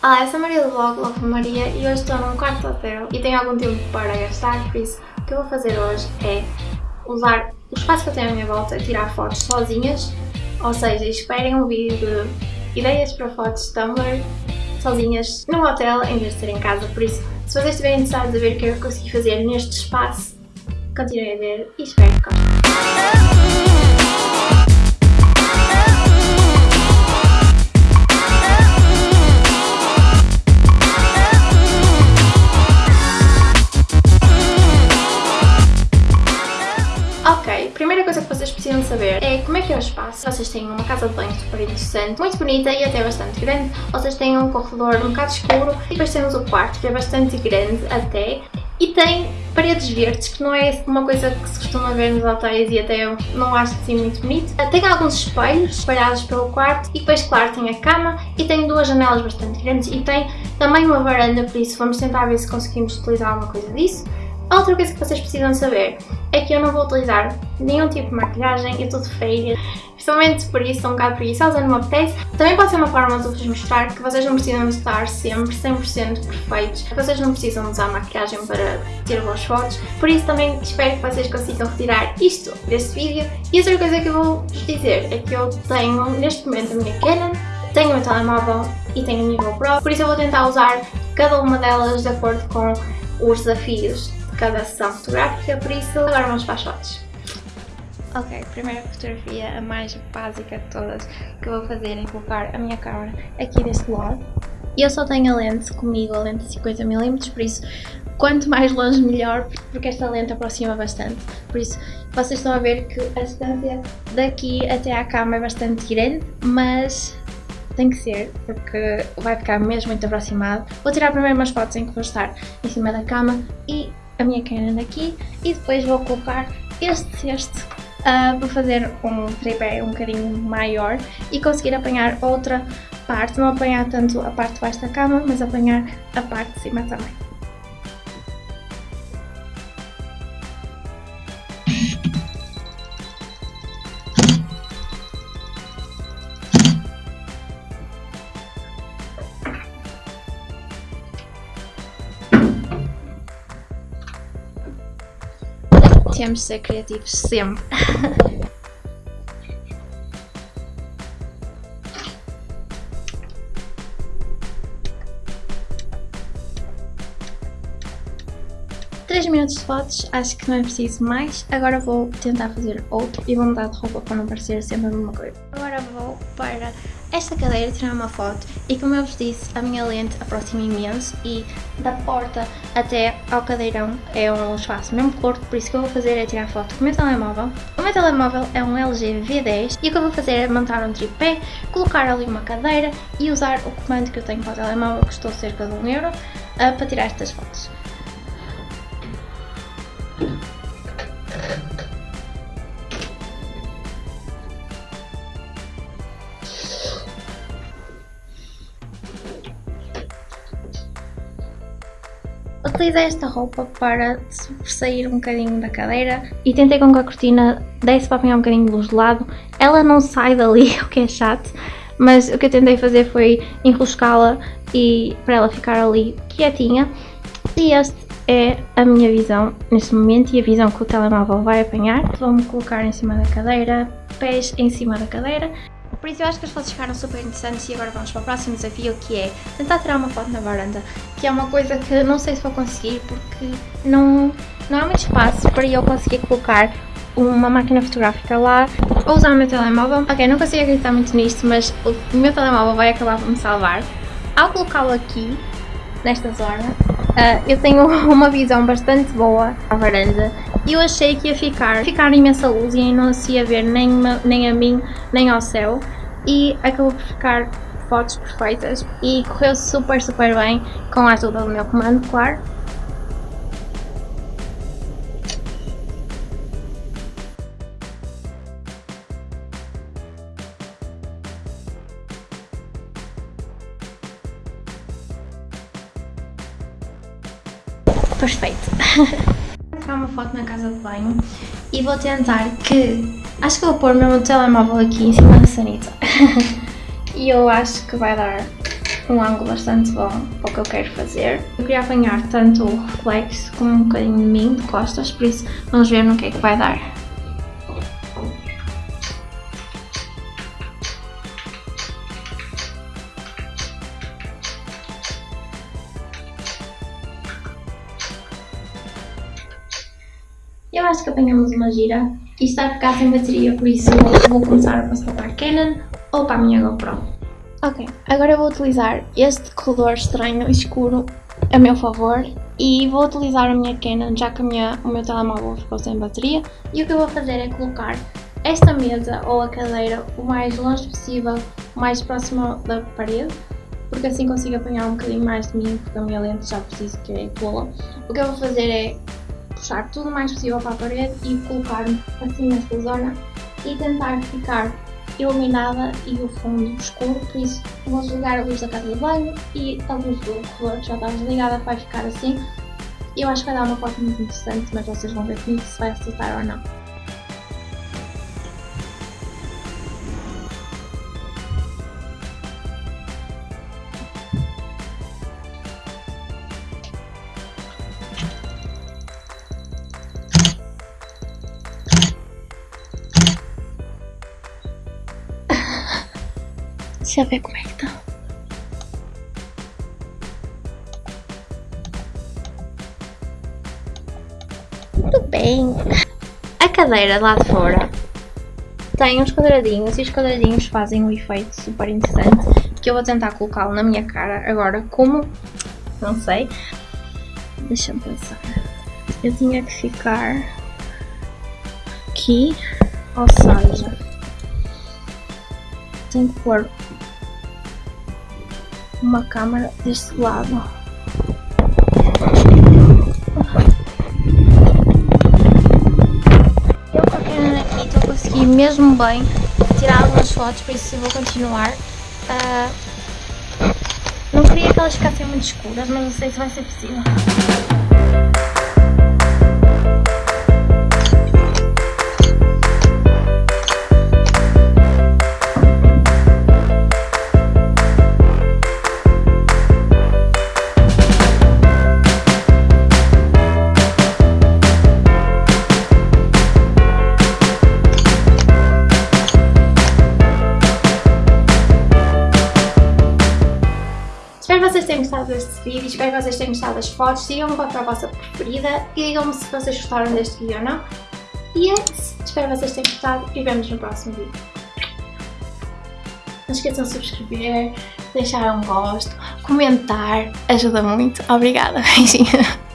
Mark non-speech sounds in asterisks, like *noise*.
Olá, eu sou a Maria do blog Love Maria e hoje estou num quarto hotel e tenho algum tempo para gastar, por isso o que eu vou fazer hoje é usar o espaço que eu tenho à minha volta a tirar fotos sozinhas, ou seja, esperem um vídeo de ideias para fotos Tumblr sozinhas num hotel em vez de ser em casa, por isso se vocês estiverem interessados a ver o que eu consegui fazer neste espaço, continuem a ver e espero que gostem. Espaço. Vocês têm uma casa de banho super interessante, muito bonita e até bastante grande. Vocês têm um corredor um bocado escuro e depois temos o quarto que é bastante grande até e tem paredes verdes, que não é uma coisa que se costuma ver nos hotéis e até eu não acho assim muito bonito. Tem alguns espelhos espalhados pelo quarto e depois, claro, tem a cama e tem duas janelas bastante grandes e tem também uma varanda, por isso vamos tentar ver se conseguimos utilizar alguma coisa disso. Outra coisa que vocês precisam saber é que eu não vou utilizar nenhum tipo de maquilhagem, eu estou de férias, principalmente por isso estou um bocado preguiçosa, não me apetece. Também pode ser uma forma de vos mostrar que vocês não precisam estar sempre 100% perfeitos, que vocês não precisam usar maquilhagem para ter boas fotos, por isso também espero que vocês consigam retirar isto deste vídeo. E outra coisa que eu vou vos dizer é que eu tenho neste momento a minha Canon, tenho o meu telemóvel e tenho a minha GoPro, por isso eu vou tentar usar cada uma delas de acordo com os desafios cada sessão fotográfica, por isso agora vamos para as fotos. Ok, primeira fotografia, a mais básica de todas que vou fazer é colocar a minha câmera aqui deste lado. E eu só tenho a lente comigo, a lente de 50mm, por isso quanto mais longe melhor, porque esta lente aproxima bastante. Por isso vocês estão a ver que a distância daqui até à cama é bastante grande, mas tem que ser, porque vai ficar mesmo muito aproximado. Vou tirar primeiro umas fotos em que vou estar em cima da cama e a minha Canon aqui e depois vou colocar este cesto uh, para fazer um tripé um bocadinho maior e conseguir apanhar outra parte, não apanhar tanto a parte de baixo da cama, mas apanhar a parte de cima também. Temos de ser criativos sempre. *laughs* Três minutos de fotos, acho que não é preciso mais. Agora vou tentar fazer outro e vou mudar de roupa para não parecer sempre a mesma coisa. Agora vou para esta cadeira tirar uma foto e como eu vos disse, a minha lente aproxima imenso e da porta até ao cadeirão é um espaço mesmo curto, por isso que eu vou fazer é tirar foto com o meu telemóvel. O meu telemóvel é um LG V10 e o que eu vou fazer é montar um tripé, colocar ali uma cadeira e usar o comando que eu tenho para o telemóvel, que custou cerca de 1 um euro, uh, para tirar estas fotos. Utilizei esta roupa para sair um bocadinho da cadeira e tentei com que a cortina desse para apanhar um bocadinho de luz de lado. Ela não sai dali, *laughs* o que é chato, mas o que eu tentei fazer foi enroscá-la e para ela ficar ali quietinha. E este é a minha visão neste momento e a visão que o telemóvel vai apanhar. Vou-me colocar em cima da cadeira, pés em cima da cadeira por isso eu acho que as fotos ficaram super interessantes e agora vamos para o próximo desafio que é tentar tirar uma foto na varanda, que é uma coisa que não sei se vou conseguir porque não, não há muito espaço para eu conseguir colocar uma máquina fotográfica lá ou usar o meu telemóvel. Ok, não consigo acreditar muito nisto, mas o meu telemóvel vai acabar por me salvar. Ao colocá-lo aqui, nesta zona, uh, eu tenho *laughs* uma visão bastante boa à varanda eu achei que ia ficar, ficar imensa luz e não se ia ver nem, nem a mim, nem ao céu e acabou por ficar fotos perfeitas e correu super super bem com a ajuda do meu comando, claro. Perfeito. *laughs* Tirar uma foto na casa de banho e vou tentar que Acho que vou pôr meu telemóvel aqui em cima da sanita. *laughs* e eu acho que vai dar um ângulo bastante bom para o que eu quero fazer. Eu queria apanhar tanto o reflexo como um bocadinho de mim, de costas, por isso vamos ver no que é que vai dar. Eu acho que apanhamos uma gira. Isto vai ficar sem bateria, por isso vou começar a passar para a Canon ou para a minha GoPro. Ok, agora eu vou utilizar este color estranho e escuro a meu favor e vou utilizar a minha Canon já que minha, o meu telemóvel ficou sem bateria e o que eu vou fazer é colocar esta mesa ou a cadeira o mais longe possível, o mais próximo da parede porque assim consigo apanhar um bocadinho mais de mim porque a minha lente já preciso que tola. O que eu vou fazer é puxar tudo o mais possível para a parede e colocar-me assim nesta zona e tentar ficar iluminada e o fundo escuro, por isso vou desligar a luz da casa de banho e a luz do corredor já está desligada vai ficar assim. Eu acho que vai dar uma foto muito interessante, mas vocês vão ver comigo se vai acertar ou não. Deixa eu ver como é que tá. Tudo bem. A cadeira lá de fora tem uns quadradinhos e os quadradinhos fazem um efeito super interessante que eu vou tentar colocá-lo na minha cara agora como, não sei, deixa-me pensar, eu tinha que ficar aqui, ou seja, tenho que pôr uma câmera deste lado. Eu a Canon aqui estou a conseguir mesmo bem tirar algumas fotos, por isso vou continuar. Uh, não queria que elas ficassem muito escuras, mas não sei se vai ser possível. Que vocês tenham gostado deste vídeo, espero que vocês tenham gostado das fotos, digam-me qual foi a vossa preferida e digam-me se vocês gostaram deste vídeo ou não. E é isso, espero que vocês tenham gostado e vemos no próximo vídeo. Não esqueçam de subscrever, deixar um gosto, comentar, ajuda muito. Obrigada, *laughs* beijinho.